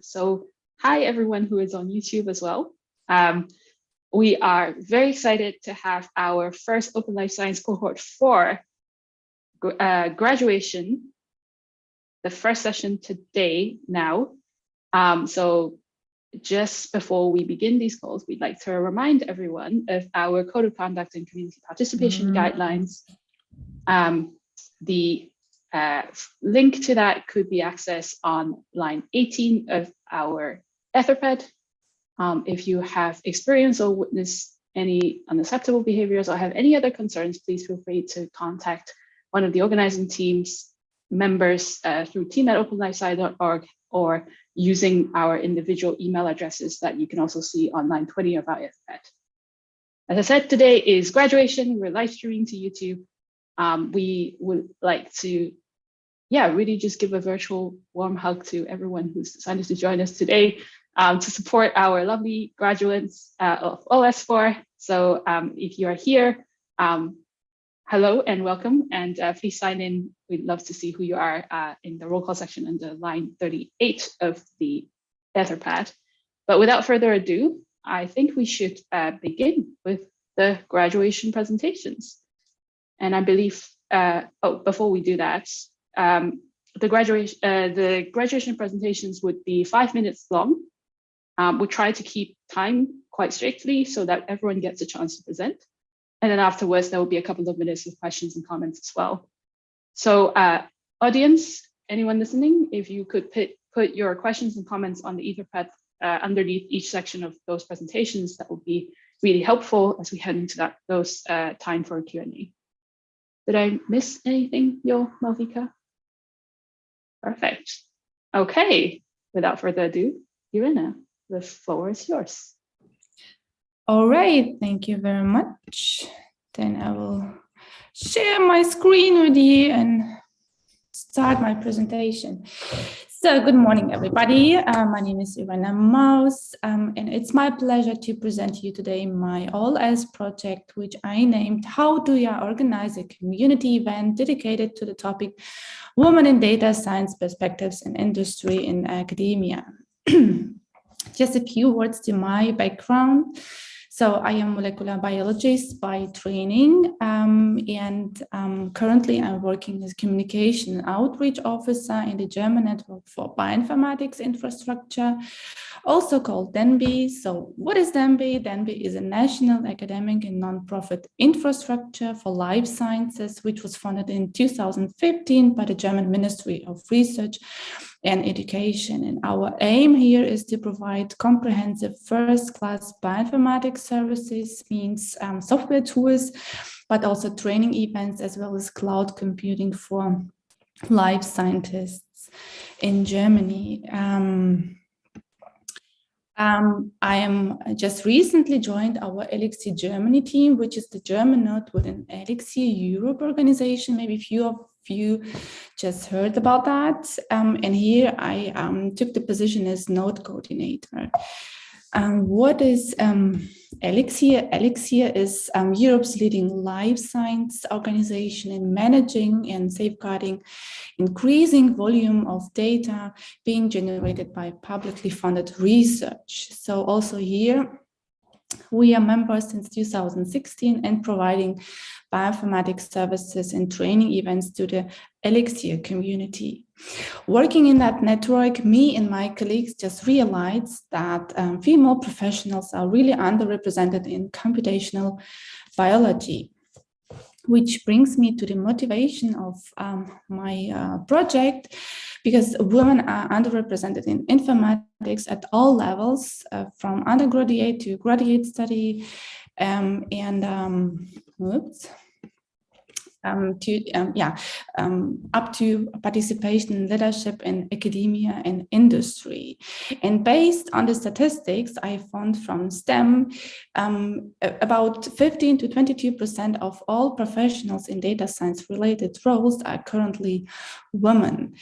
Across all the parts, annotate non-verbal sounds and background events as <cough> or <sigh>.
So hi everyone who is on YouTube as well. Um, we are very excited to have our first Open Life Science cohort for uh, graduation, the first session today now. Um, so just before we begin these calls, we'd like to remind everyone of our code of conduct and community participation mm -hmm. guidelines. Um, the uh, link to that could be accessed on line 18 of our Etherpad. Um, if you have experienced or witnessed any unacceptable behaviors or have any other concerns, please feel free to contact one of the organizing teams members uh, through team at openlifesci.org or using our individual email addresses that you can also see on line 20 of our Etherpad. As I said, today is graduation. We're live streaming to YouTube. Um, we would like to, yeah, really just give a virtual warm hug to everyone who's decided to join us today um, to support our lovely graduates uh, of OS4. So um, if you are here, um, hello and welcome, and uh, please sign in. We'd love to see who you are uh, in the roll call section under line 38 of the Etherpad. But without further ado, I think we should uh, begin with the graduation presentations. And I believe, uh, oh, before we do that, um, the graduation uh, the graduation presentations would be five minutes long. Um, we try to keep time quite strictly so that everyone gets a chance to present. And then afterwards, there will be a couple of minutes of questions and comments as well. So uh, audience, anyone listening, if you could put, put your questions and comments on the Etherpad uh, underneath each section of those presentations, that would be really helpful as we head into that those uh, time for Q&A. Did I miss anything, Yo, Malvika? Perfect. Okay, without further ado, Irina, the floor is yours. All right, thank you very much. Then I will share my screen with you and start my presentation. So good morning, everybody. Uh, my name is Irena Maus, um, and it's my pleasure to present to you today my OLS project, which I named How Do You Organize a Community Event dedicated to the topic Women in Data Science Perspectives in Industry in Academia. <clears throat> Just a few words to my background. So I am a molecular biologist by training um, and um, currently I'm working as communication outreach officer in the German Network for Bioinformatics Infrastructure, also called de.NBI. So what is de.NBI? de.NBI is a national academic and nonprofit infrastructure for life sciences, which was founded in 2015 by the German Ministry of Research and education. And our aim here is to provide comprehensive first-class bioinformatics services, means um, software tools, but also training events as well as cloud computing for life scientists in Germany. Um, um, I am just recently joined our Elixir Germany team, which is the German node within Elixir Europe organization. Maybe few of you just heard about that. Um, and here I um, took the position as node coordinator. Um, what is um, Elixir? Elixir is um, Europe's leading life science organization in managing and safeguarding increasing volume of data being generated by publicly funded research. So also here, we are members since 2016 and providing bioinformatics services and training events to the Elixir community. Working in that network, me and my colleagues just realized that um, female professionals are really underrepresented in computational biology which brings me to the motivation of um, my uh, project, because women are underrepresented in informatics at all levels, uh, from undergraduate to graduate study, um, and um, oops, um, to um, yeah um, up to participation in leadership in academia and industry and based on the statistics I found from STEM um, about 15 to 22 percent of all professionals in data science related roles are currently women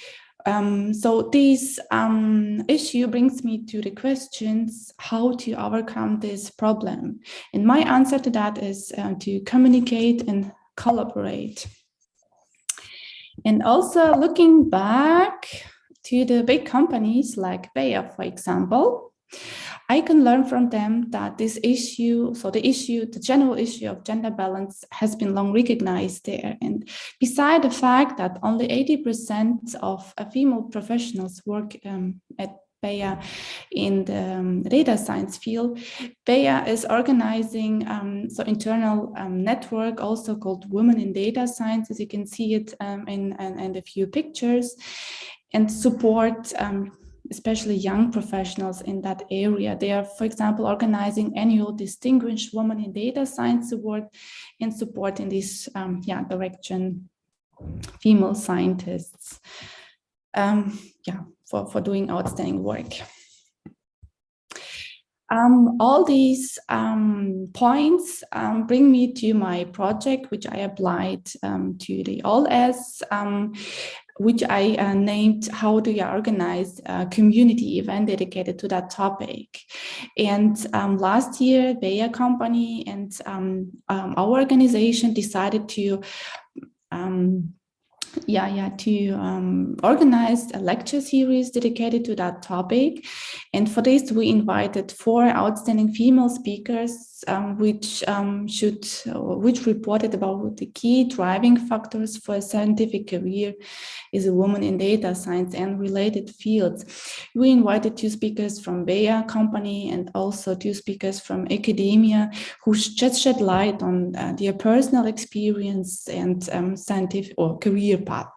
um, so this um, issue brings me to the questions how to overcome this problem. And my answer to that is uh, to communicate and collaborate. And also looking back, to the big companies like Bayer, for example, I can learn from them that this issue, so the issue, the general issue of gender balance has been long recognized there. And beside the fact that only 80% of uh, female professionals work um, at Bayer in the um, data science field. Bayer is organizing um, so internal um, network also called Women in Data Science, as you can see it um, in, in, in, a few pictures, and support um, especially young professionals in that area. They are, for example, organizing annual Distinguished Woman in Data Science Award and supporting this yeah, direction female scientists. Um, yeah, for, for doing outstanding work. Um, all these um, points um, bring me to my project, which I applied um, to the OLS, um, which I uh, named How Do You Organize a Community Event dedicated to that topic. And um, last year, Bayer Company and our organization decided to yeah, yeah, to um, organize a lecture series dedicated to that topic. And for this, we invited four outstanding female speakers um, which um, should, uh, which reported about the key driving factors for a scientific career is a woman in data science and related fields. We invited two speakers from Bayer company and also two speakers from academia who just shed light on uh, their personal experience and um, scientific or career path.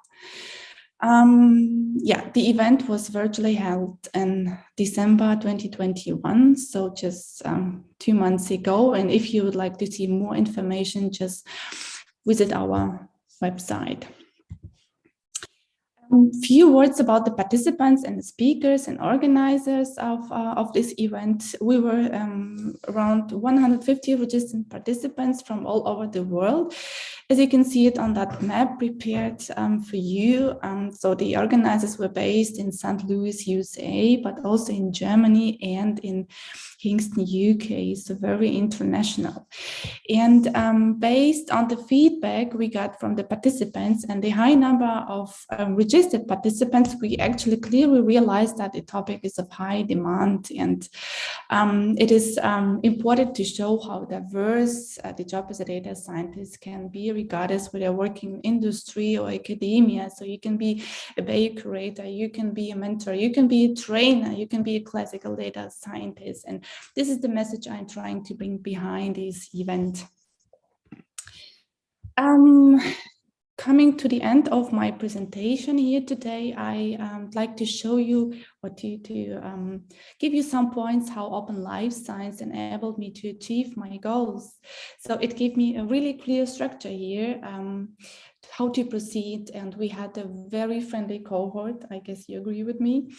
Um, yeah, the event was virtually held in December 2021, so just um, two months ago. And if you would like to see more information, just visit our website. A um, few words about the participants and the speakers and organizers of, uh, of this event. We were um, around 150 registered participants from all over the world. As you can see it on that map prepared um, for you. Um, so the organizers were based in St. Louis, USA, but also in Germany and in Kingston, UK, so very international. And um, based on the feedback we got from the participants and the high number of um, registered participants, we actually clearly realized that the topic is of high demand and um, it is um, important to show how diverse uh, the job as a data scientist can be regardless whether working in industry or academia. So you can be a biocurator, you can be a mentor, you can be a trainer, you can be a classical data scientist. And this is the message I'm trying to bring behind this event. Um, coming to the end of my presentation here today, I um, like to show you or to, to um, give you some points how open life science enabled me to achieve my goals. So it gave me a really clear structure here, um, how to proceed. And we had a very friendly cohort. I guess you agree with me.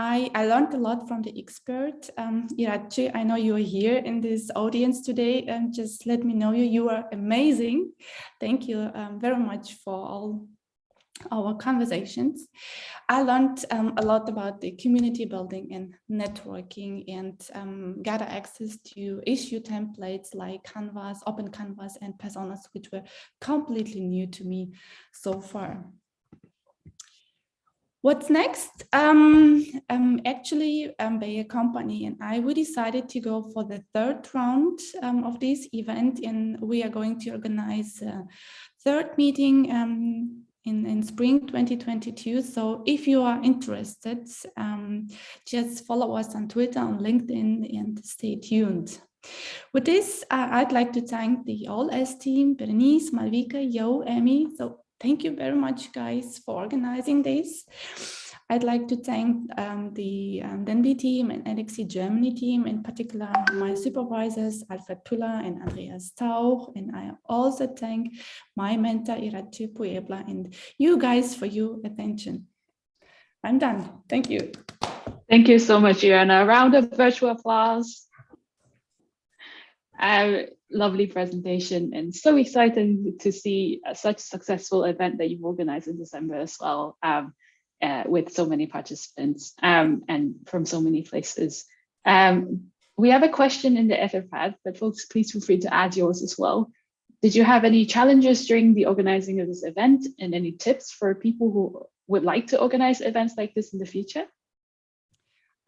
I, I learned a lot from the expert. Um, Iratxe, I know you are here in this audience today and just let me know you. You are amazing. Thank you um, very much for all our conversations. I learned um, a lot about the community building and networking and um, gather access to issue templates like Canvas, Open Canvas and Personas, which were completely new to me so far. What's next? Um, um, actually, um, Bayer Company and I, we decided to go for the third round um, of this event and we are going to organize a third meeting um, in, in spring 2022. So if you are interested, um, just follow us on Twitter, on LinkedIn and stay tuned. With this, uh, I'd like to thank the OLS team, Berenice, Malvika, Yo, Emmy. So thank you very much, guys, for organizing this. I'd like to thank um, the um, team and Elixir Germany team, in particular my supervisors, Alfred Pühler and Andreas Tauch. And I also thank my mentor, Iratxe Puebla, and you guys for your attention. I'm done. Thank you. Thank you so much, Irena. A round of virtual applause. Uh, lovely presentation and so exciting to see such a successful event that you've organized in December as well um, uh, with so many participants um, and from so many places. Um, we have a question in the Etherpad, but folks, please feel free to add yours as well. Did you have any challenges during the organizing of this event and any tips for people who would like to organize events like this in the future?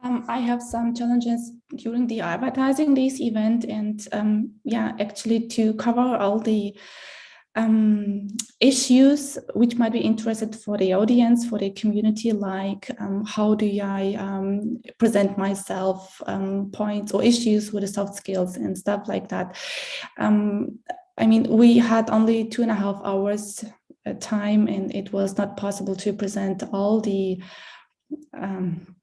Um, I have some challenges during the advertising this event and um, yeah, actually to cover all the um, issues which might be interested for the audience, for the community, like um, how do I um, present myself, um, points or issues with the soft skills and stuff like that. I mean, we had only two and a half hours uh, time and it was not possible to present all the um,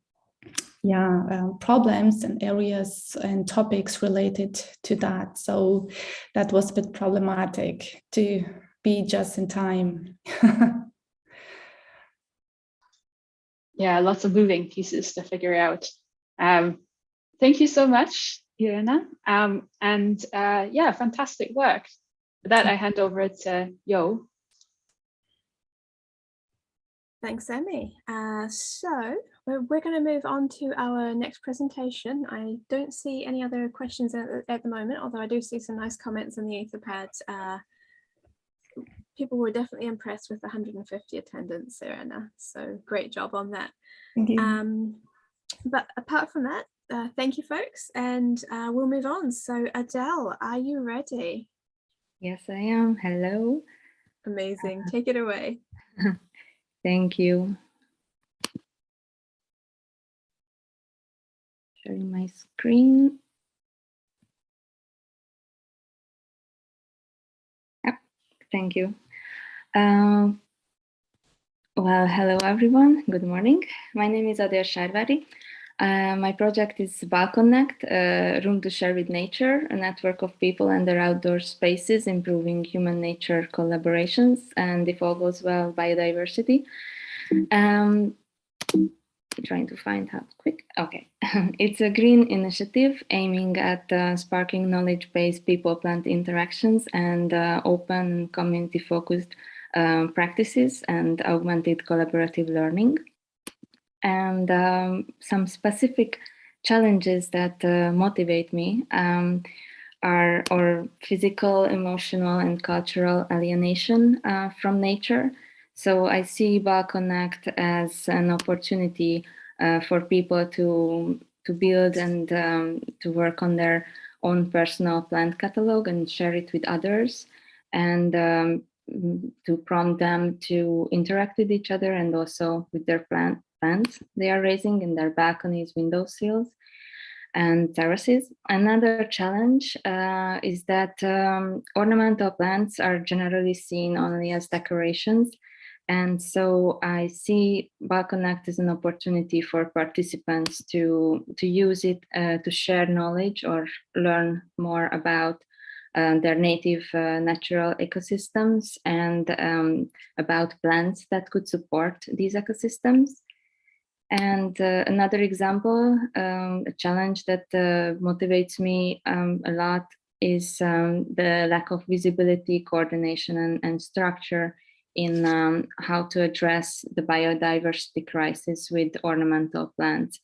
yeah, um, problems and areas and topics related to that. So that was a bit problematic to be just in time. <laughs> yeah, lots of moving pieces to figure out. Um, thank you so much, Irena. Um, and uh, yeah, fantastic work. For that, I hand over to Yo. Thanks, Emmy. Uh, so we're, we're going to move on to our next presentation. I don't see any other questions at, at the moment, although I do see some nice comments in the Etherpad. Uh, people were definitely impressed with the 150 attendance, Serena. So great job on that. Thank you. Um, but apart from that, uh, thank you, folks, and uh, we'll move on. So Adele, are you ready? Yes, I am. Hello. Amazing. Take it away. <laughs> Thank you. Sharing my screen. Yep, thank you. Um, well, hello everyone. Good morning. My name is Adia Sharvari. Uh, my project is Balconnect, a room to share with nature, a network of people and their outdoor spaces, improving human-nature collaborations, and if all goes well, biodiversity. Um, trying to find how quick. Okay, <laughs> it's a green initiative aiming at uh, sparking knowledge-based people-plant interactions and uh, open community-focused um, practices and augmented collaborative learning and um, some specific challenges that uh, motivate me um, are or physical, emotional, and cultural alienation uh, from nature. So I see Balconnect as an opportunity uh, for people to to build and um, to work on their own personal plant catalog and share it with others, and um, to prompt them to interact with each other and also with their plant plants they are raising in their balconies, windowsills, and terraces. Another challenge uh, is that um, ornamental plants are generally seen only as decorations. And so I see Balconnect as an opportunity for participants to, to use it uh, to share knowledge or learn more about uh, their native uh, natural ecosystems and um, about plants that could support these ecosystems. And uh, another example, um, a challenge that uh, motivates me um, a lot is um, the lack of visibility, coordination, and, and structure in um, how to address the biodiversity crisis with ornamental plants.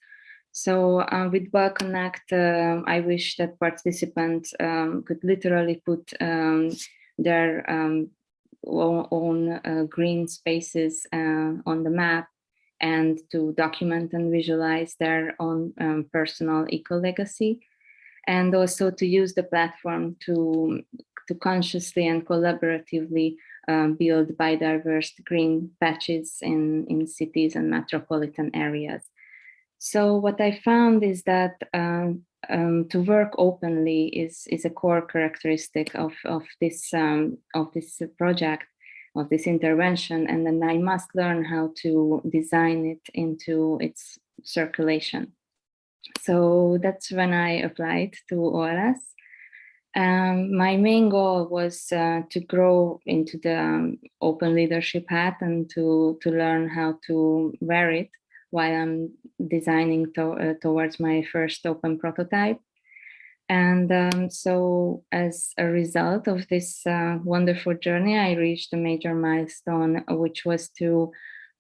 So uh, with Balconnect, uh, I wish that participants um, could literally put um, their own, own uh, green spaces uh, on the map and to document and visualize their own um, personal eco-legacy and also to use the platform to, to consciously and collaboratively um, build biodiverse green patches in, in cities and metropolitan areas. So what I found is that um, um, to work openly is, is a core characteristic of, of, this, um, of this project of this intervention and then I must learn how to design it into its circulation. So that's when I applied to OLS. Um, my main goal was uh, to grow into the um, open leadership hat and to, to learn how to wear it while I'm designing to, uh, towards my first open prototype. And um, so as a result of this uh, wonderful journey, I reached a major milestone, which was to,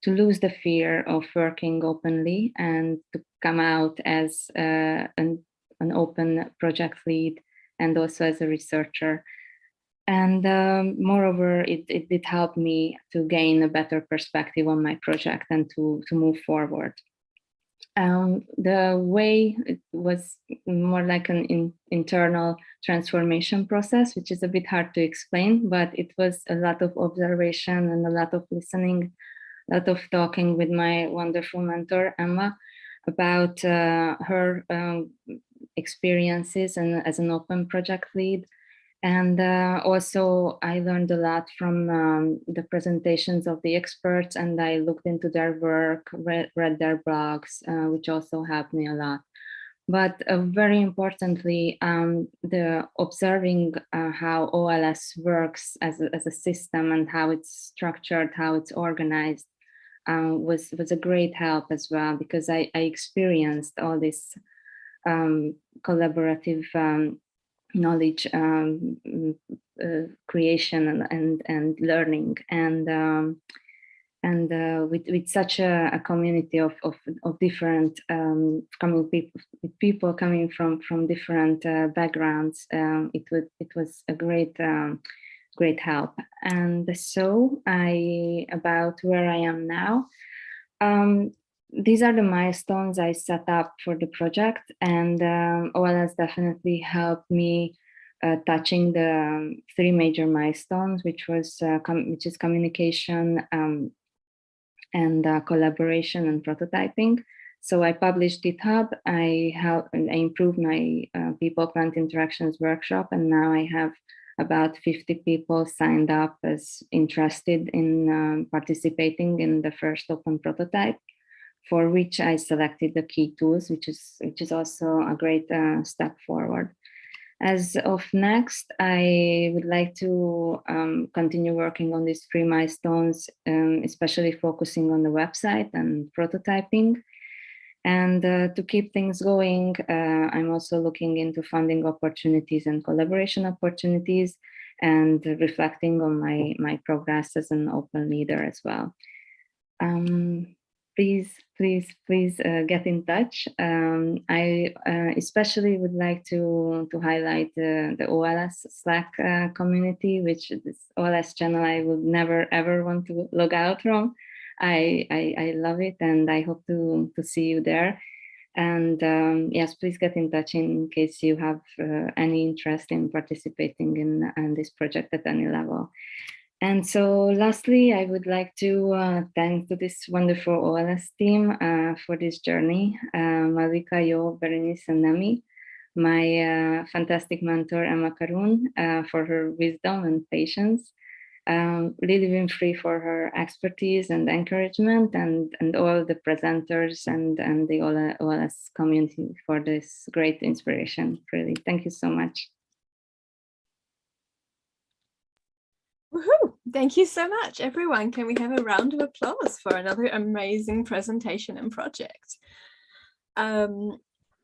to lose the fear of working openly and to come out as uh, an, an open project lead and also as a researcher. and um, moreover, it, it did help me to gain a better perspective on my project and to, to move forward. Um, the way it was more like an in, internal transformation process, which is a bit hard to explain, but it was a lot of observation and a lot of listening, a lot of talking with my wonderful mentor, Emma, about uh, her um, experiences and as an open project lead. And uh, also I learned a lot from um, the presentations of the experts and I looked into their work, read, read their blogs, uh, which also helped me a lot. But uh, very importantly, um, the observing uh, how OLS works as a, as a system and how it's structured, how it's organized um, was, was a great help as well, because I, I experienced all this um, collaborative um, knowledge um, uh, creation and, and, and learning and um, and uh, with, with such a, a community of, of, of different um, coming people people coming from from different uh, backgrounds um, it would it was a great great help. And so I about where I am now um, these are the milestones I set up for the project. And um, OLS definitely helped me uh, touching the um, three major milestones, which was uh, which is communication um, and uh, collaboration and prototyping. So I published GitHub, I have I improved my uh, people plant interactions workshop, and now I have about 50 people signed up as interested in um, participating in the first open prototype for which I selected the key tools, which is which is also a great uh, step forward. As of next, I would like to um, continue working on these three milestones, um, especially focusing on the website and prototyping. And uh, to keep things going, uh, I'm also looking into funding opportunities and collaboration opportunities and reflecting on my, my progress as an open leader as well. Um, please, please, please uh, get in touch. Um, I uh, especially would like to, to highlight the, the OLS Slack uh, community, which this OLS channel I would never ever want to log out from. I, I, I love it and I hope to, to see you there. And um, yes, please get in touch in case you have uh, any interest in participating in, in this project at any level. And so lastly, I would like to uh, thank to this wonderful OLS team uh, for this journey, uh, Malvika, Yo, Berenice, and Nami, my uh, fantastic mentor, Emma Karun, uh, for her wisdom and patience, um, Lily Winfrey for her expertise and encouragement, and, and all the presenters and, and the OLS community for this great inspiration, really. Thank you so much. Woohoo! Thank you so much, everyone. Can we have a round of applause for another amazing presentation and project? Um,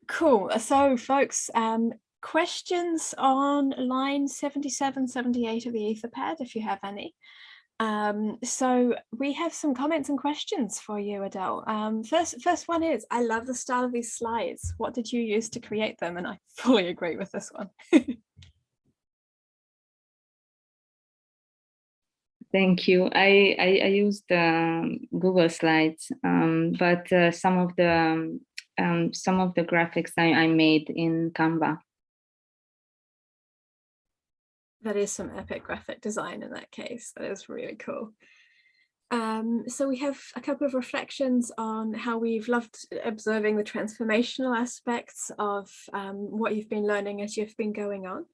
cool. So, folks, um, questions on line 77, 78 of the Etherpad, if you have any. Um, so we have some comments and questions for you, Adele. Um, first, first one is, I love the style of these slides. What did you use to create them? And I <laughs> fully agree with this one. Thank you. I, I, I used um, Google Slides, um, but uh, some of the um, some of the graphics I, I made in Canva. That is some epic graphic design in that case. That is really cool. Um, so we have a couple of reflections on how we've loved observing the transformational aspects of um, what you've been learning as you've been going on.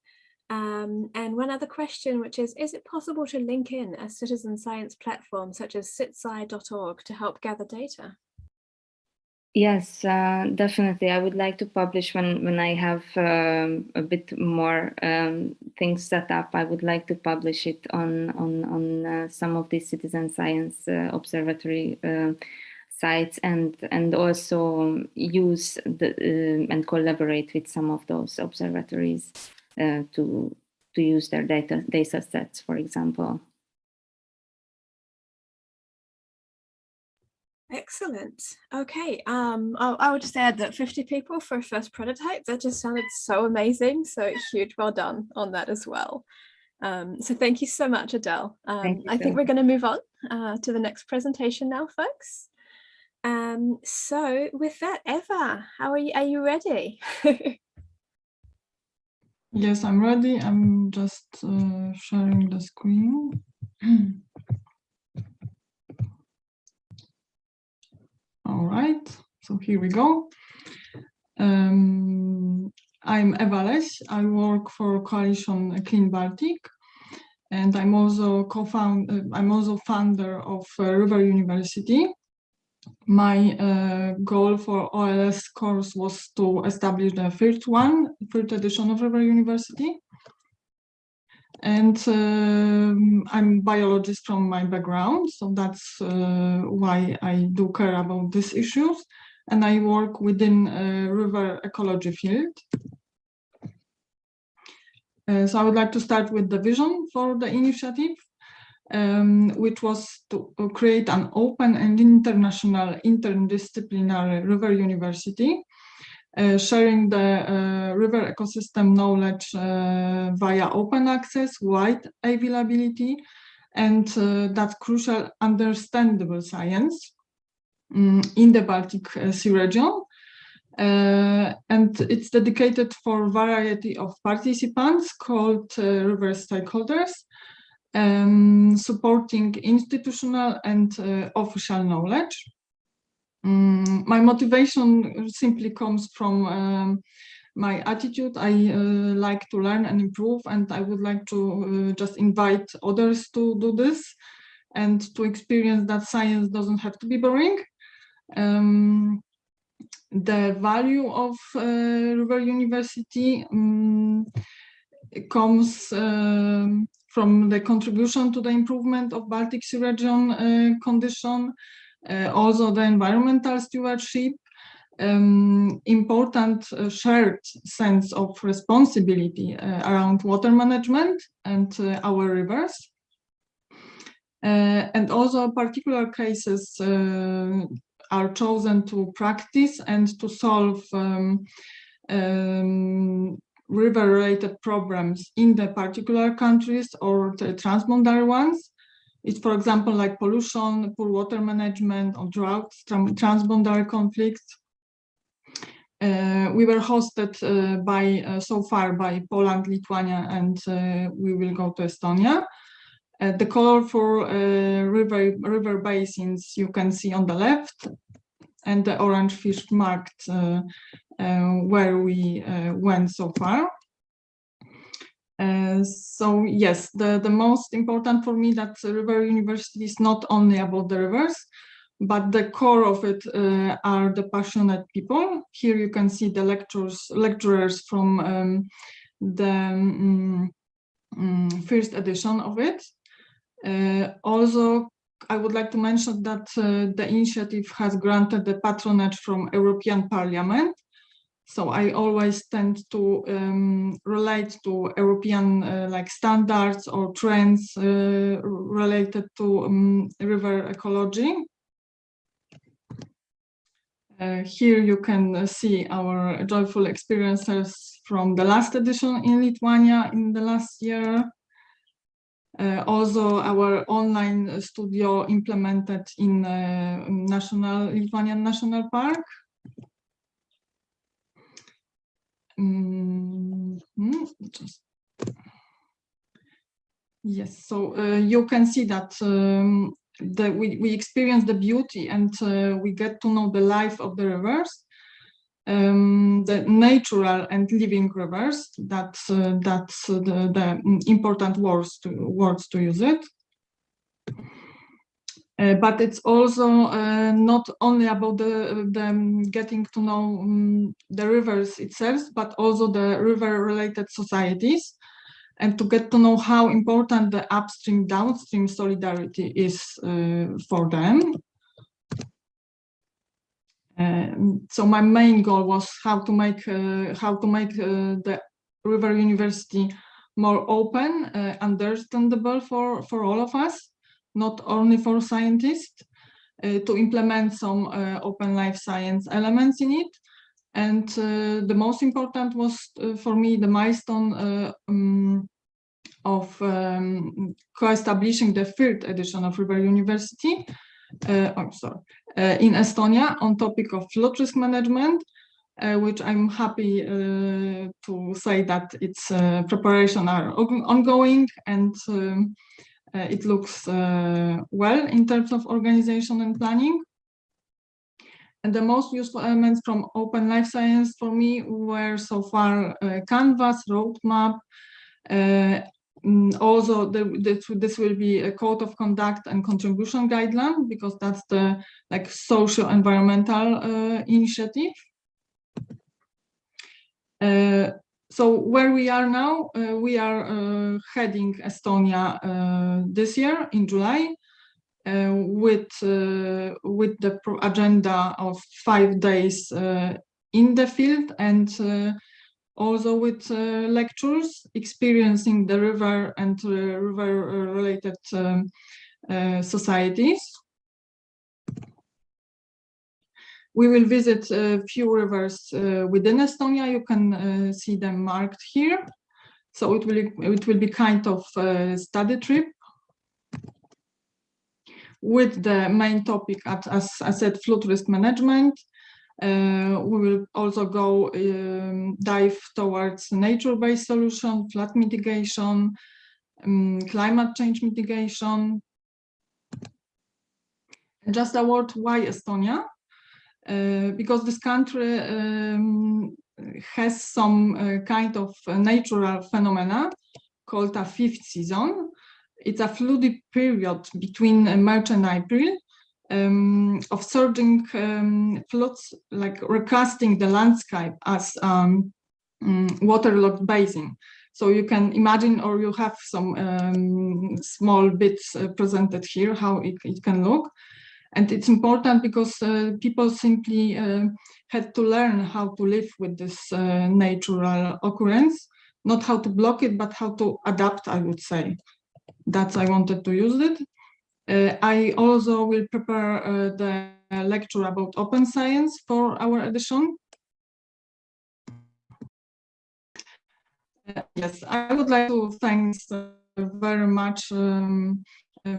Um, and one other question, which is, is it possible to link in a citizen science platform such as citsci.org to help gather data? Yes, uh, definitely. I would like to publish when, when I have um, a bit more um, things set up. I would like to publish it on, on, on uh, some of the citizen science uh, observatory uh, sites and, and also use the, uh, and collaborate with some of those observatories. Uh, to to use their data data sets, for example. Excellent. Okay. Um, I, I would just add that 50 people for a first prototype, that just sounded so amazing. So huge well done on that as well. Um, so thank you so much, Adele. Um, Thank you I so think we're going to move on uh, to the next presentation now, folks. Um, so with that, Eva, how are you? Are you ready? <laughs> Yes, I'm ready. I'm just uh, sharing the screen. <clears throat> All right, so here we go. Um, I'm Eva Leś. I work for Coalition Clean Baltic, and I'm also co-found. Uh, I'm also founder of uh, River University. My uh, goal for OLS course was to establish the third one, third edition of River University. And um, I'm biologist from my background, so that's uh, why I do care about these issues. And I work within river ecology field. Uh, so I would like to start with the vision for the initiative um, which was to create an open and international interdisciplinary river university, sharing the uh, river ecosystem knowledge uh, via open access, wide availability, and uh, that crucial understandable science um, in the Baltic uh, Sea region. and it's dedicated for variety of participants called river stakeholders, um, supporting institutional and uh, official knowledge. Um, my motivation simply comes from um, my attitude. I uh, like to learn and improve, and I would like to uh, just invite others to do this and to experience that science doesn't have to be boring. Um, the value of uh, River University um, comes um, from the contribution to the improvement of Baltic Sea region uh, condition, also the environmental stewardship, um, important uh, shared sense of responsibility uh, around water management and uh, our rivers. Uh, and also particular cases are chosen to practice and to solve um, um, river-related problems in the particular countries or the transboundary ones. It's, for example, like pollution, poor water management, or droughts, transboundary conflicts. Uh, we were hosted uh, by, uh, so far by Poland, Lithuania, and uh, we will go to Estonia. Uh, the color for uh, river, river basins you can see on the left, and the orange fish marked where we went so far. Uh, so yes, the, the most important for me that River University is not only about the rivers, but the core of it uh, are the passionate people. Here you can see the lectures, lecturers from um, the um, first edition of it. Uh, also, I would like to mention that uh, the initiative has granted the patronage from European Parliament so I always tend to um, relate to European uh, like standards or trends uh, related to um, river ecology. Uh, here you can uh, see our joyful experiences from the last edition in Lithuania in the last year. Uh, also our online studio implemented in uh, National Lithuanian National Park Mm -hmm. Yes, so uh, you can see that um, the, we, we experience the beauty and uh, we get to know the life of the rivers, um, the natural and living rivers. That's uh, that's the, the important words to words to use it. Uh, but it's also uh, not only about the, the getting to know um, the rivers itself, but also the river-related societies, and to get to know how important the upstream-downstream solidarity is uh, for them. Um, so my main goal was how to make uh, how to make uh, the River University more open, uh, understandable for for all of us not only for scientists, uh, to implement some uh, open life science elements in it. And uh, the most important was for me the milestone um, of um, co-establishing the third edition of River University, uh, I'm sorry, uh, in Estonia on topic of flood risk management, uh, which I'm happy to say that its preparation are ongoing and um, it looks uh, well in terms of organization and planning. And the most useful elements from Open Life Science for me were so far uh, Canvas, roadmap, uh, mm, also the, this, this will be a code of conduct and contribution guideline because that's the like social environmental uh, initiative. Uh, so where we are now, uh, we are uh, heading Estonia uh, this year in July with with the agenda of five days in the field and also with uh, lectures experiencing the river and uh, river related um, uh, societies. We will visit a few rivers uh, within Estonia. You can uh, see them marked here. So it will it will be kind of a study trip with the main topic at, as I said, flood risk management. Uh, we will also go um, dive towards nature-based solution, flood mitigation, um, climate change mitigation. Just a word, why Estonia? Uh, because this country um, has some uh, kind of uh, natural phenomena called a fifth season. It's a floody period between March and April um, of surging um, floods, like recasting the landscape as um, mm, waterlogged basin. So you can imagine, or you have some um, small bits uh, presented here, how it, it can look. And it's important because uh, people simply uh, had to learn how to live with this uh, natural occurrence, not how to block it, but how to adapt, I would say. That's I wanted to use it. Uh, I also will prepare the lecture about open science for our edition. Yes, I would like to thank very much um,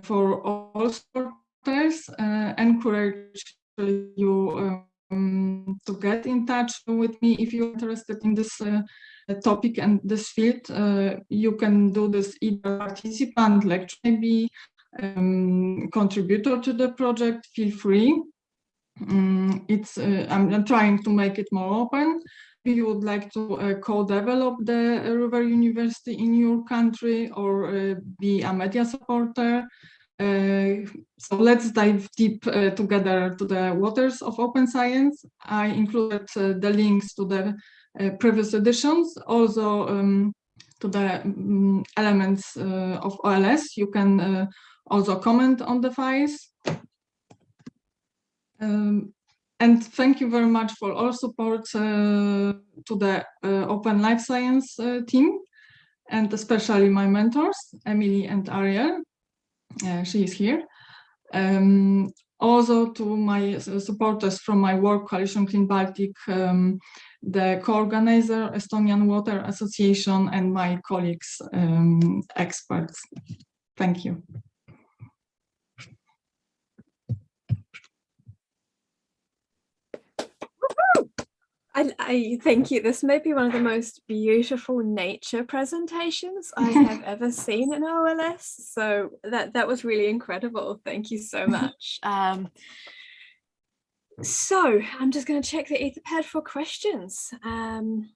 for all supporters, uh, encourage you um, to get in touch with me if you're interested in this uh, topic and this field. Uh, you can do this either participant, lecture, maybe um, contributor to the project, feel free. Um, it's uh, I'm, trying to make it more open. If you would like to uh, co-develop the River University in your country or uh, be a media supporter, uh, so let's dive deep uh, together to the waters of open science. I included uh, the links to the uh, previous editions, also um, to the um, elements uh, of OLS. You can uh, also comment on the files. Um, and thank you very much for all support to the Open Life Science team, and especially my mentors, Emily and Ariel. She is here. Um, also to my supporters from my work, Coalition Clean Baltic, um, the co-organizer, Estonian Water Association, and my colleagues, um, experts. Thank you. I, I thank you. This may be one of the most beautiful nature presentations I <laughs> have ever seen in OLS. So that that was really incredible. Thank you so <laughs> much. Um, so I'm just going to check the Etherpad for questions. Um,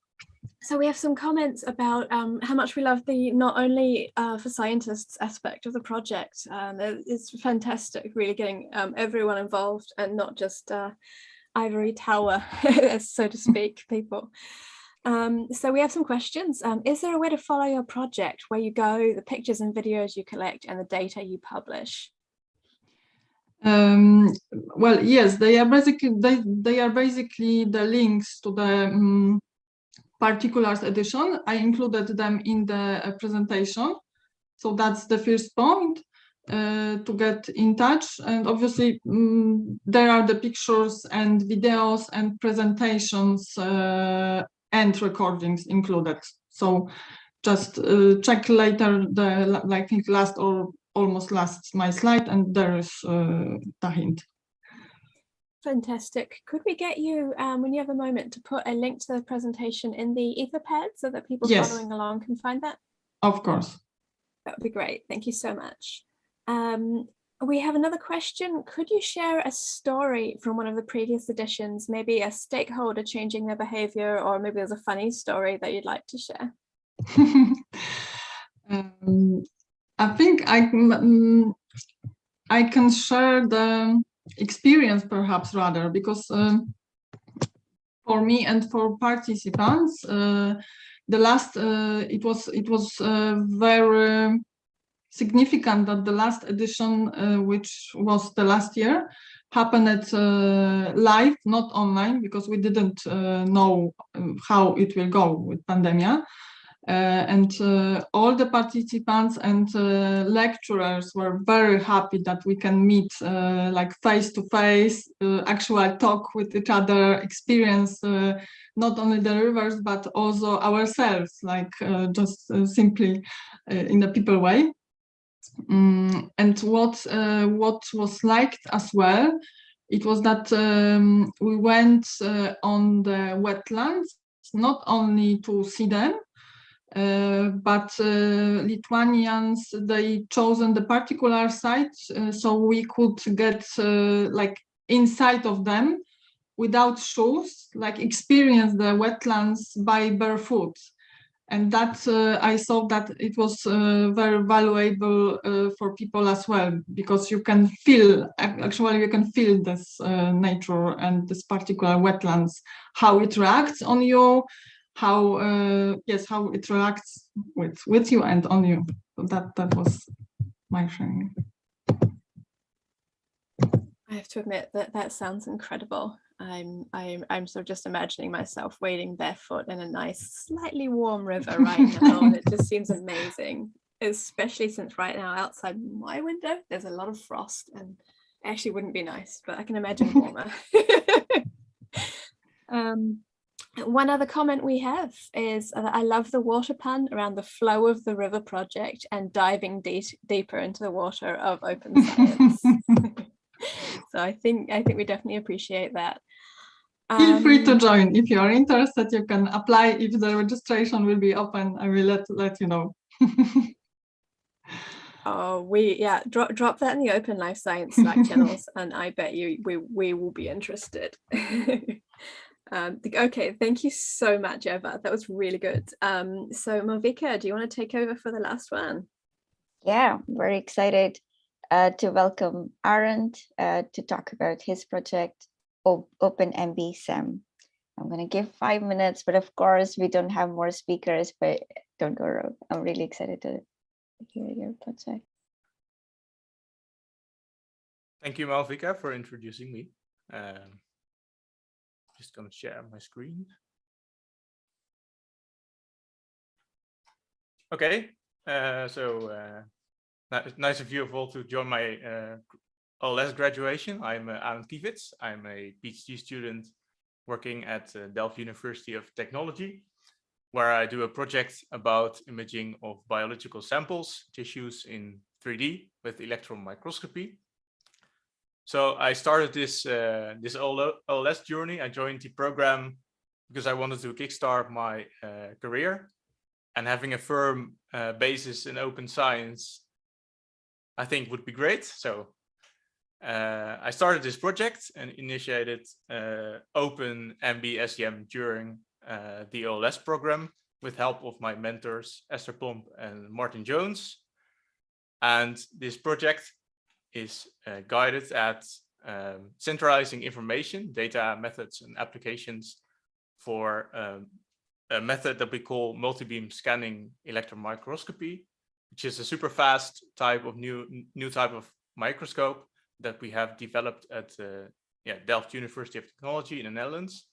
so we have some comments about um, how much we love the not only uh, for scientists aspect of the project. Um, it- it's fantastic, really getting um, everyone involved and not just uh, ivory tower, <laughs> so to speak, people. Um, so we have some questions. Um, is there a way to follow your project where you go, the pictures and videos you collect and the data you publish? Um, well, yes, they are basically they, they are basically the links to the um, particulars edition. I included them in the uh, presentation, so that's the first point uh, to get in touch. And obviously, mm, there are the pictures and videos and presentations uh, and recordings included. So just uh, check later the, I think last or almost last my slide and there is uh, the hint. Fantastic. Could we get you, um, when you have a moment, to put a link to the presentation in the Etherpad so that people Yes. following along can find that? Of course. That would be great. Thank you so much. Um, we have another question. Could you share a story from one of the previous editions, maybe a stakeholder changing their behavior, or maybe there's a funny story that you'd like to share? <laughs> um, I think I mm, I can share the experience perhaps rather because um, for me and for participants, uh, the last uh, it was it was uh, very significant that the last edition, uh, which was the last year, happened uh, live, not online, because we didn't uh, know um, how it will go with pandemia. Uh, and uh, all the participants and uh, lecturers were very happy that we can meet like face to face, actual talk with each other, experience not only the rivers but also ourselves, like just simply in a people way. Mm, and what uh, what was liked as well, it was that um, we went uh, on the wetlands not only to see them, uh, but uh, Lithuanians, they chosen the particular site uh, so we could get uh, like inside of them without shoes, like experience the wetlands by barefoot. And that uh, I saw that it was uh, very valuable uh, for people as well, because you can feel, actually you can feel this uh, nature and this particular wetlands, how it reacts on you, how uh, yes how it reacts with with you and on you that that was my sharing I have to admit that that sounds incredible. I'm I'm I'm sort of just imagining myself wading barefoot in a nice, slightly warm river right now, and it just seems amazing. Especially since right now outside my window there's a lot of frost, and actually wouldn't be nice, but I can imagine <laughs> warmer. <laughs> um, one other comment we have is that I love the water pun around the flow of the river project and diving deep, deeper into the water of open <laughs> science. So I think I think we definitely appreciate that. feel free to Um, join if you are interested you can apply if the registration will be open i will let let you know <laughs> Oh, we yeah, drop drop that in the open life science Slack <laughs> channels, and I bet you we we will be interested. <laughs> um, okay, thank you so much, Eva. That was really good. Um, so Malvika, do you want to take over for the last one? Yeah, very excited uh, to welcome Arent uh, to talk about his project, O- OpenMB SEM. I'm going to give five minutes, but of course we don't have more speakers, but don't go wrong. I'm really excited to hear your project. Thank you, Malvika, for introducing me. Um, just gonna share my screen. Okay, uh, so uh, nice of you all to join my uh, OLS graduation. I'm uh, Arent Kievits. I'm a PhD student working at uh, Delft University of Technology, where I do a project about imaging of biological samples, tissues in 3D with electron microscopy. So I started this uh, this OLS journey. I joined the program because I wanted to kickstart my uh, career and having a firm uh, basis in open science, I think would be great. So uh, I started this project and initiated uh, Open MBSEM during uh, the OLS program with help of my mentors Esther Plomp and Martin Jones. And this project is uh, guided at um, centralizing information, data, methods, and applications for um, a method that we call multi-beam scanning electron microscopy, which is a super fast type of new new type of microscope that we have developed at uh, yeah, Delft University of Technology in the Netherlands.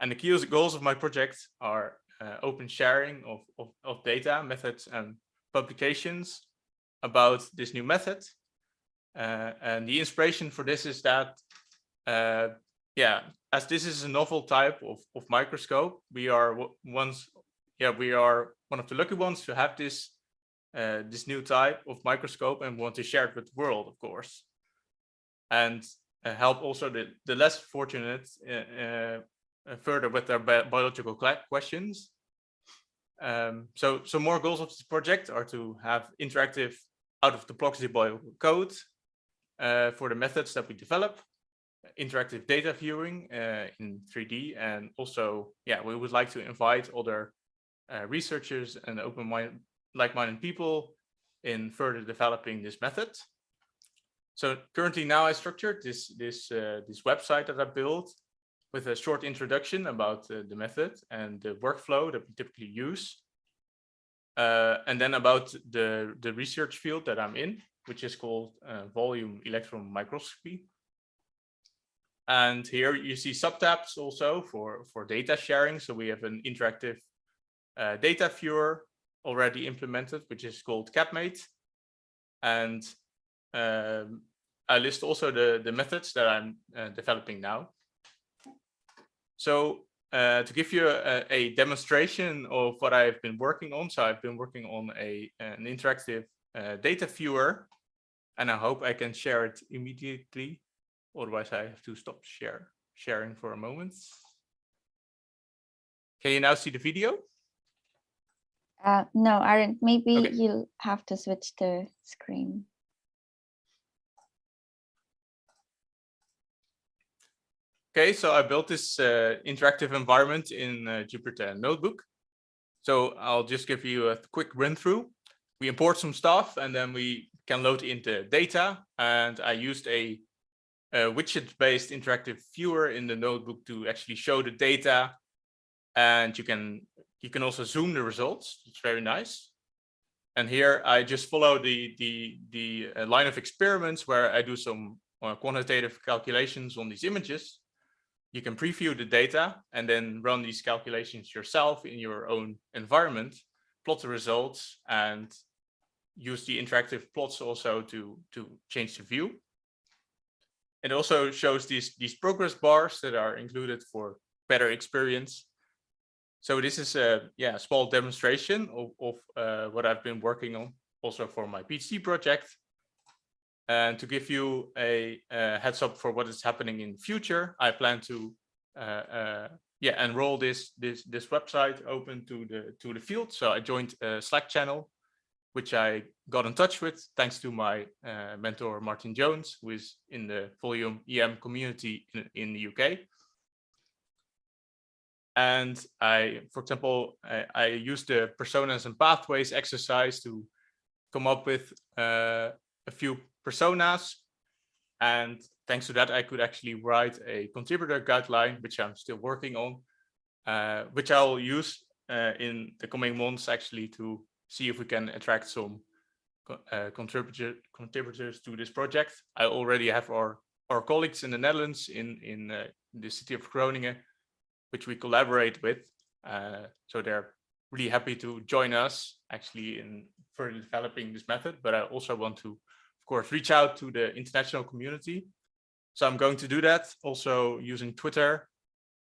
And the key goals of my project are uh, open sharing of, of, of data, methods, and publications about this new method. Uh, and the inspiration for this is that, uh, yeah, as this is a novel type of, of microscope, we are once yeah, we are one of the lucky ones to have this uh, this new type of microscope and want to share it with the world, of course, and uh, help also the the less fortunate uh, uh, uh, further with their bi biological questions. Um, so, so more goals of this project are to have interactive out of the blocks deployable code for the methods that we develop, interactive data viewing in 3D, and also, yeah, we would like to invite other uh, researchers and open mind, like-minded people in further developing this method. So currently now I structured this this uh, this website that I built with a short introduction about uh, the method and the workflow that we typically use. Uh, and then about the, the research field that I'm in, which is called uh, volume electron microscopy. And here you see subtabs also for, for data sharing. So we have an interactive uh, data viewer already implemented, which is called CATMAID. And um, I list also the, the methods that I'm uh, developing now. So uh, to give you a, a, demonstration of what I've been working on, so I've been working on a an interactive uh, data viewer, and I hope I can share it immediately. Otherwise, I have to stop share sharing for a moment. Can you now see the video? Uh, no, Aaron, maybe Okay. you'll have to switch the screen. Okay, so I built this uh, interactive environment in uh, Jupyter Notebook. So I'll just give you a quick run through. We import some stuff and then we can load into data. And I used a, a widget-based interactive viewer in the notebook to actually show the data. And you can you can also zoom the results. It's very nice. And here I just follow the the the uh, line of experiments where I do some uh, quantitative calculations on these images you can preview the data and then run these calculations yourself in your own environment, plot the results and use the interactive plots also to, to change the view. It also shows these, these progress bars that are included for better experience. So this is a yeah, small demonstration of, of uh, what I've been working on also for my PhD project. And to give you a, a, heads up for what is happening in future, I plan to uh, uh, yeah enroll this this this website open to the to the field. So I joined a Slack channel, which I got in touch with thanks to my uh, mentor Martin Jones, who is in the Volume EM community in, in the UK. And I, for example, I, I used the personas and pathways exercise to come up with uh, a few personas. And thanks to that, I could actually write a contributor guideline, which I'm still working on, uh, which I'll use uh, in the coming months actually to see if we can attract some uh, contributor, contributors to this project. I already have our, our colleagues in the Netherlands in, in uh, the city of Groningen, which we collaborate with. Uh, so they're really happy to join us actually in further developing this method, but I also want to of course, reach out to the international community. So I'm going to do that also using Twitter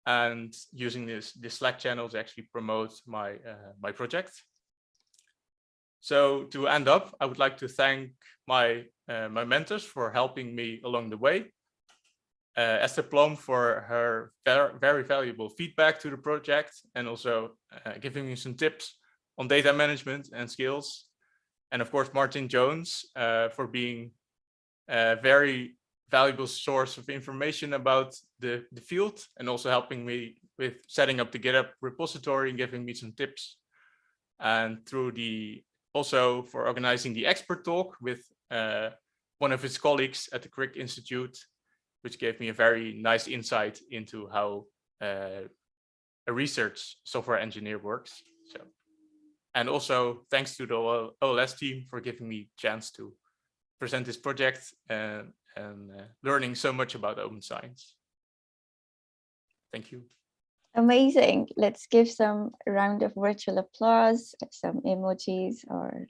and using this, this Slack channel to actually promote my, uh, my project. So to end up, I would like to thank my, uh, my mentors for helping me along the way. Uh, Esther Plomp for her very, valuable feedback to the project and also uh, giving me some tips on data management and skills and of course Martin Jones uh, for being a very valuable source of information about the, the field and also helping me with setting up the GitHub repository and giving me some tips. And through the also for organizing the expert talk with uh, one of his colleagues at the Crick Institute, which gave me a very nice insight into how uh, a research software engineer works. So and also thanks to the OLS team for giving me chance to present this project and, and uh, learning so much about open science. Thank you. Amazing. Let's give some round of virtual applause, some emojis or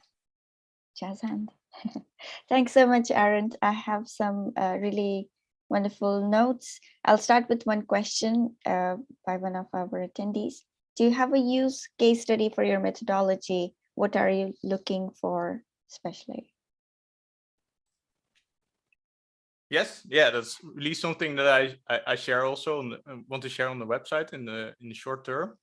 jazz hand. <laughs> Thanks so much, Aaron. I have some uh, really wonderful notes. I'll start with one question uh, by one of our attendees. do you have a use case study for your methodology? What are you looking for especially? Yes, yeah, that's really something that I I, I share also and want to share on the website in the in the short term.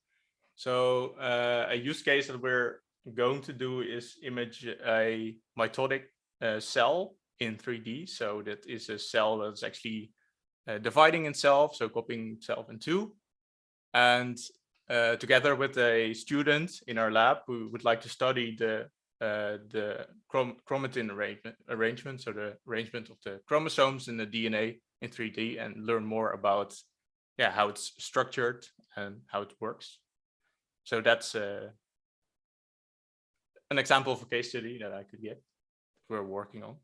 So uh, a use case that we're going to do is image a mitotic uh, cell in 3D. So that is a cell that's actually uh, dividing itself, so copying itself in two. And uh, together with a student in our lab who would like to study the uh, the chrom chromatin arrangement, arrangement, so the arrangement of the chromosomes in the DNA in 3D and learn more about yeah how it's structured and how it works. So that's uh, an example of a case study that I could get we're working on.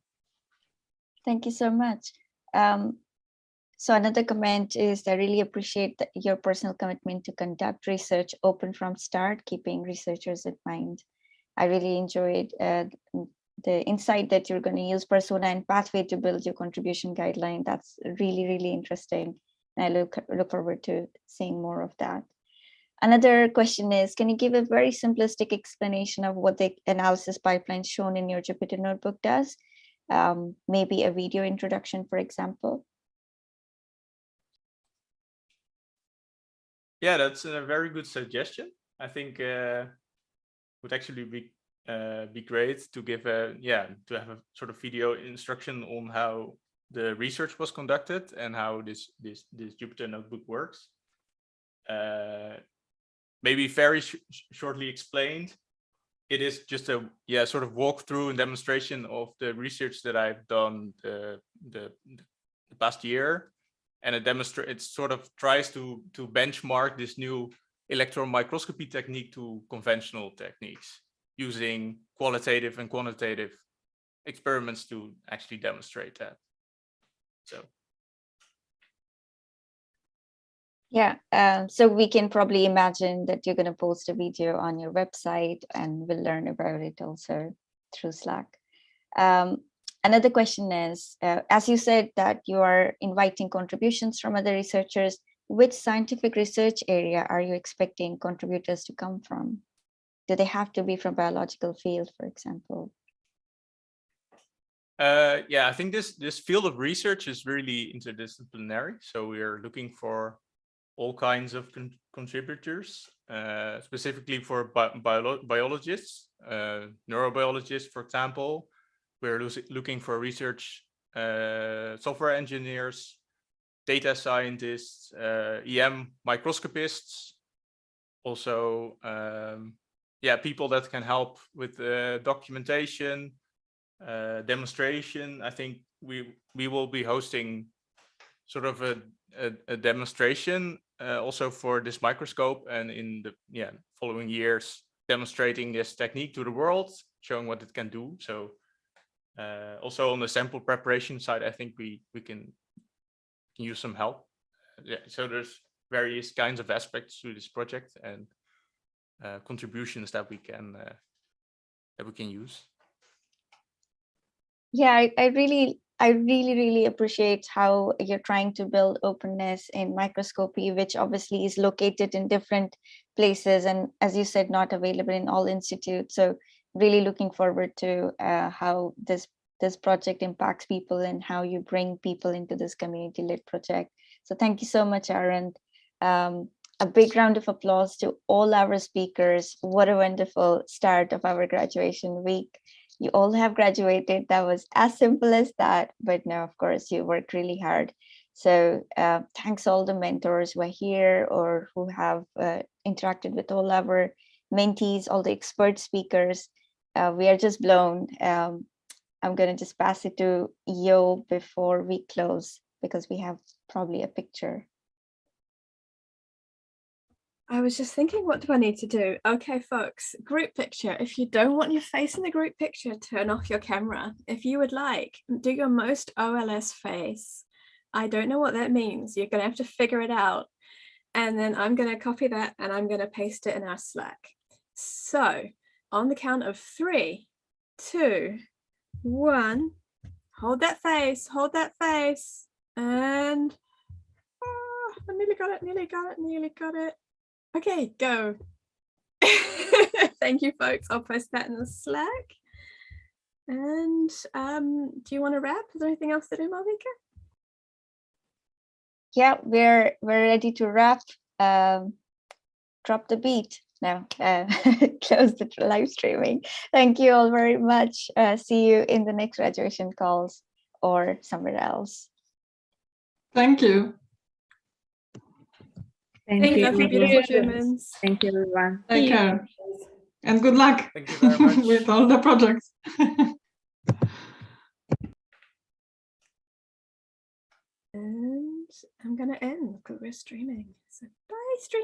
Thank you so much. Um, so another comment is I really appreciate the, your personal commitment to conduct research open from start, keeping researchers in mind. I really enjoyed uh, the insight that you're going to use persona and pathway to build your contribution guideline. That's really, really interesting. And I look, look forward to seeing more of that. Another question is, can you give a very simplistic explanation of what the analysis pipeline shown in your Jupyter notebook does? Um, maybe a video introduction, for example. Yeah, that's a very good suggestion. I think uh, would actually be uh, be great to give a yeah to have a sort of video instruction on how the research was conducted and how this this this Jupyter notebook works. Uh, maybe very sh shortly explained, it is just a yeah sort of walkthrough and demonstration of the research that I've done the the, the past year, and it demonstrates it sort of tries to to benchmark this new electron microscopy technique to conventional techniques using qualitative and quantitative experiments to actually demonstrate that. So Yeah, uh, so we can probably imagine that you're going to post a video on your website and we'll learn about it also through Slack. Um, another question is, uh, as you said that you are inviting contributions from other researchers, which scientific research area are you expecting contributors to come from? Do they have to be from biological field, for example? Uh, yeah, I think this this field of research is really interdisciplinary. So we are looking for all kinds of con contributors, uh, specifically for bi bio biologists, uh, neurobiologists, for example. We're looking for research uh, software engineers, data scientists, uh, EM microscopists, also, um, yeah, people that can help with documentation, uh, demonstration. I think we we will be hosting sort of a, a, a demonstration uh, also for this microscope and in the yeah following years demonstrating this technique to the world, showing what it can do. So uh, also on the sample preparation side, I think we we can, use some help. Yeah, so there's various kinds of aspects to this project and uh, contributions that we can uh, that we can use. Yeah, I, I really I really, really appreciate how you're trying to build openness in microscopy, which obviously is located in different places and as you said, not available in all institutes. So really looking forward to uh, how this this project impacts people and how you bring people into this community led project. So thank you so much, Aaron. Um, a big round of applause to all our speakers. What a wonderful start of our graduation week you all have graduated. That was as simple as that. But no, of course, you worked really hard. So uh, thanks all the mentors who are here or who have uh, interacted with all our mentees, all the expert speakers. Uh, we are just blown. Um, I'm going to just pass it to Yo before we close because we have probably a picture. I was just thinking, what do I need to do? Okay, folks, group picture. If you don't want your face in the group picture, turn off your camera. If you would like, do your most OLS face. I don't know what that means. You're going to have to figure it out. And then I'm going to copy that and I'm going to paste it in our Slack. So on the count of three, two, one, hold that face, hold that face. And oh, I nearly got it, nearly got it, nearly got it. Okay, go. <laughs> Thank you, folks. I'll post that in the Slack. And um, do you want to wrap? Is there anything else to do, Malvika? Yeah, we're we're ready to wrap. Um, drop the beat now. Uh, <laughs> close the live streaming. Thank you all very much. Uh, see you in the next graduation calls or somewhere else. Thank you. Thank, Thank you. you for beautiful humans. Thank you, everyone. Take care. And good luck Thank you very <laughs> much. with all the projects. <laughs> And I'm going to end because we're streaming. So bye, stream.